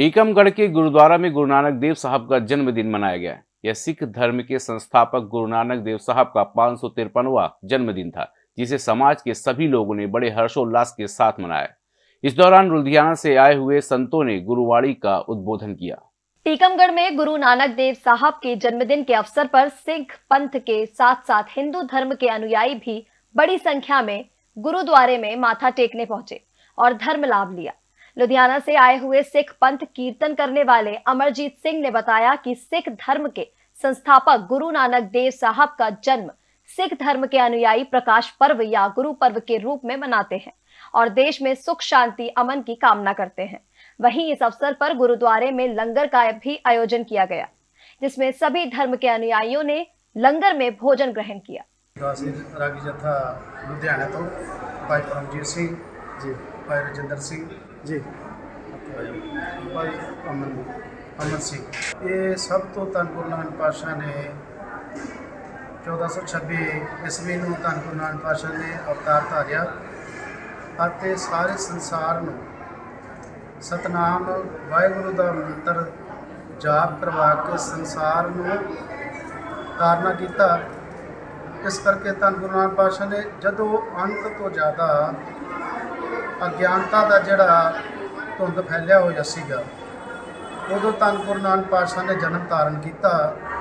टीकमगढ़ के गुरुद्वारा में गुरु नानक देव साहब का जन्मदिन मनाया गया यह सिख धर्म के संस्थापक गुरु नानक देव साहब का पाँच जन्मदिन था, जिसे समाज के सभी लोगों ने बड़े हर्षोल्लास के साथ मनाया इस दौरान लुधियाना से आए हुए संतों ने गुरुवाणी का उद्बोधन किया। टीकमगढ़ में गुरु नानक देव साहब के जन्मदिन के अवसर पर सिख पंथ के साथ साथ हिंदू धर्म के अनुयायी भी बड़ी संख्या में गुरुद्वारे में माथा टेकने पहुँचे और धर्म लाभ लिया। लुधियाना से आए हुए सिख पंथ कीर्तन करने वाले अमरजीत सिंह ने बताया कि सिख धर्म के संस्थापक गुरु नानक देव साहब का जन्म सिख धर्म के अनुयायी प्रकाश पर्व या गुरु पर्व के रूप में मनाते हैं और देश में सुख शांति अमन की कामना करते हैं। वहीं इस अवसर पर गुरुद्वारे में लंगर का भी आयोजन किया गया जिसमें सभी धर्म के अनुयायियों ने लंगर में भोजन ग्रहण किया। लुधियाना तो भाई परमजीत सिंह जी। भाई सिंह ਜੀ। ਭਾਈ ਅਮਨ ਅਮਨ ਸਿੰਘ। ਇਹ ਸਭ ਤੋਂ ਧੰਨ ਗੁਰੂ ਨਾਨਕ ਪਾਤਸ਼ਾਹ ਨੇ 1426 ਈਸਵੀ ਨੂੰ ਧੰਨ ਗੁਰੂ ਨਾਨਕ ਪਾਤਸ਼ਾਹ ਨੇ ਅਵਤਾਰ ਧਾਰਿਆ ਅਤੇ ਸਾਰੇ ਸੰਸਾਰ ਨੂੰ ਸਤਨਾਮ, ਵਾਹਿਗੁਰੂ ਦਾ ਮੰਤਰ ਜਾਪ ਕਰਵਾ ਕੇ ਸੰਸਾਰ ਨੂੰ ਤਾਰਨਾ ਕੀਤਾ। ਇਸ ਕਰਕੇ ਧੰਨ ਗੁਰੂ ਨਾਨਕ ਪਾਤਸ਼ਾਹ ਨੇ ਜਦੋਂ ਅੰਤ ਤੋਂ ਜ਼ਿਆਦਾ ਅਗਿਆਨਤਾ ਦਾ ਜਿਹੜਾ ਧੁੰਦ ਫੈਲਿਆ ਹੋਇਆ ਸੀਗਾ, ਉਦੋਂ ਧੰਨ ਗੁਰੂ ਨਾਨਕ ਪਾਤਸ਼ਾਹ ਨੇ ਜਨਮ ਧਾਰਨ ਕੀਤਾ।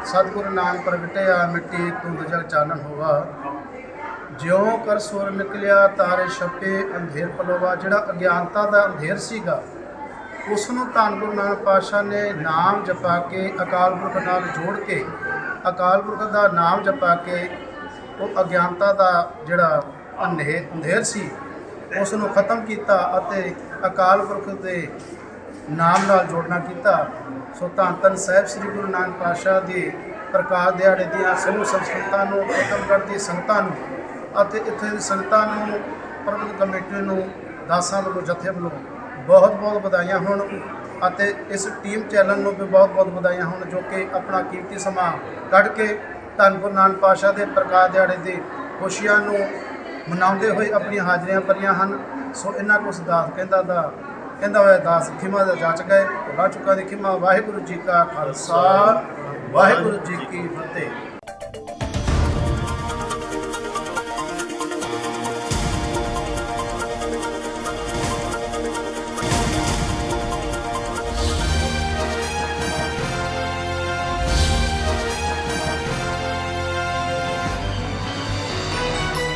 ਸਤਿਗੁਰੂ ਨਾਮ ਪ੍ਰਗਟਿਆ, ਮਿੱਟੀ, ਧੁੰਦ ਜਗ ਚਾਨਣ ਹੋਵਾ ਜਿਉਂ ਕਰ ਸੁਰ ਨਿਕਲਿਆ, ਤਾਰੇ ਛਪੇ, ਅੰਧੇਰ ਪਲੋਵਾ। ਜਿਹੜਾ ਅਗਿਆਨਤਾ ਦਾ ਅੰਧੇਰ ਸੀਗਾ ਉਸ ਨੂੰ ਧੰਨ ਗੁਰੂ ਨਾਨਕ ਪਾਤਸ਼ਾਹ ਨੇ ਨਾਮ ਜਪਾ ਕੇ, ਅਕਾਲ ਪੁਰਖ ਨਾਲ ਜੋੜ ਕੇ, ਅਕਾਲ ਪੁਰਖ ਦਾ ਨਾਮ ਜਪਾ ਕੇ, ਉਹ ਅਗਿਆਨਤਾ ਦਾ ਜਿਹੜਾ ਅੰਧੇ ਅੰਧੇਰ ਸੀ। ਉਸ ਨੂੰ ਖਤਮ ਕੀਤਾ ਅਤੇ ਅਕਾਲ ਪੁਰਖ ਦੇ ਨਾਮ ਨਾਲ ਜੋੜਨਾ ਕੀਤਾ। ਸੋ ਧੰਨ ਧੰਨ ਸਾਹਿਬ ਸ੍ਰੀ ਗੁਰੂ ਨਾਨਕ ਪਾਤਸ਼ਾਹ ਦੀ ਪ੍ਰਕਾਸ਼ ਦਿਹਾੜੇ ਦੀਆਂ ਸਮੂਹ ਸੰਸਥਾਵਾਂ ਨੂੰ ਏਕਮਗੜ੍ਹ ਦੀ ਸੰਗਤਾਂ ਨੂੰ ਅਤੇ ਇੱਥੇ ਦੀ ਸੰਗਤਾਂ ਨੂੰ ਪ੍ਰਬੰਧਕ ਕਮੇਟੀ ਨੂੰ ਦਾਸਾਂ ਵੱਲੋਂ, ਜਥੇ ਵੱਲੋਂ ਬਹੁਤ ਬਹੁਤ ਵਧਾਈਆਂ ਹੋਣ ਅਤੇ ਇਸ ਟੀਮ ਚੈਨਲ ਨੂੰ ਵੀ ਬਹੁਤ ਬਹੁਤ ਵਧਾਈਆਂ ਹੋਣ ਜੋ ਕਿ ਆਪਣਾ ਕੀਮਤੀ ਸਮਾਂ ਕੱਢ ਕੇ ਧੰਨ ਗੁਰੂ ਨਾਨਕ ਪਾਤਸ਼ਾਹ ਦੇ ਪ੍ਰਕਾਸ਼ ਦਿਹਾੜੇ ਦੀ ਖੁਸ਼ੀਆਂ ਨੂੰ ਮਨਾਉਂਦੇ ਹੋਏ ਆਪਣੀਆਂ ਹਾਜ਼ਰੀਆਂ ਭਰੀਆਂ ਹਨ। ਸੋ ਇਹਨਾਂ ਕੁ ਦਾਸ ਕਹਿੰਦਾ ਦਾ ਕਹਿੰਦਾ ਹੋਇਆ ਦਾਸ ਖਿਮਾ ਦਾ ਜਾਚ ਗਏ ਲਾ ਚੁੱਕਾ ਦੀ ਖਿਮਾ ਵਾਹਿਗੁਰੂ ਜੀ ਕਾ ਖਾਲਸਾ, ਵਾਹਿਗੁਰੂ ਜੀ ਕੀ ਫਤਿਹ।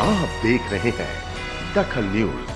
आप देख रहे हैं दखल न्यूज